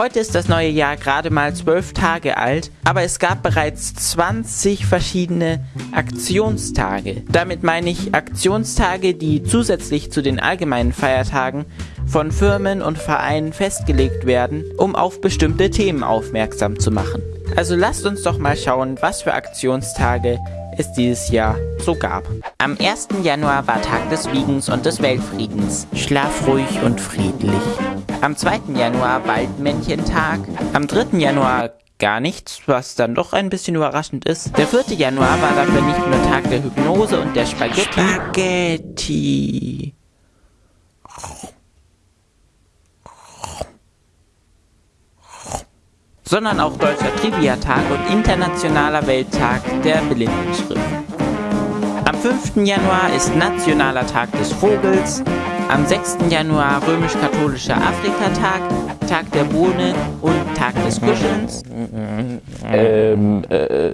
Heute ist das neue Jahr gerade mal zwölf Tage alt, aber es gab bereits 20 verschiedene Aktionstage. Damit meine ich Aktionstage, die zusätzlich zu den allgemeinen Feiertagen von Firmen und Vereinen festgelegt werden, um auf bestimmte Themen aufmerksam zu machen. Also lasst uns doch mal schauen, was für Aktionstage es dieses Jahr so gab. Am 1. Januar war Tag des Wiegens und des Weltfriedens. Schlaf ruhig und friedlich. Am 2. Januar Waldmännchentag. Am 3. Januar gar nichts, was dann doch ein bisschen überraschend ist. Der 4. Januar war dafür nicht nur Tag der Hypnose und der Spaghetti. Spaghetti. Sondern auch Deutscher Trivia-Tag und Internationaler Welttag der Blindenschrift. Am 5. Januar ist Nationaler Tag des Vogels, am 6. Januar römisch-katholischer Afrikatag, Tag der Bohne und Tag des Kuschelns. Ähm, äh,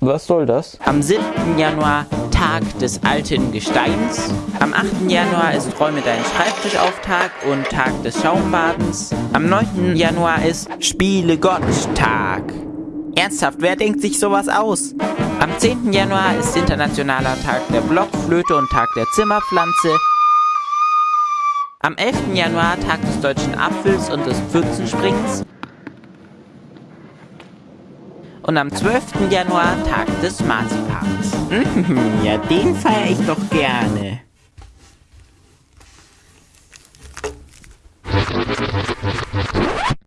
was soll das? Am 7. Januar Tag des alten Gesteins. Am 8. Januar ist Räume deinen Schreibtisch auf Tag und Tag des Schaumbadens. Am 9. Januar ist Spiele Gott Tag. Ernsthaft, wer denkt sich sowas aus? Am 10. Januar ist Internationaler Tag der Blockflöte und Tag der Zimmerpflanze. Am 11. Januar Tag des deutschen Apfels und des Pfützensprings. Und am 12. Januar Tag des Marzipans. Mhm, ja, den feiere ich doch gerne.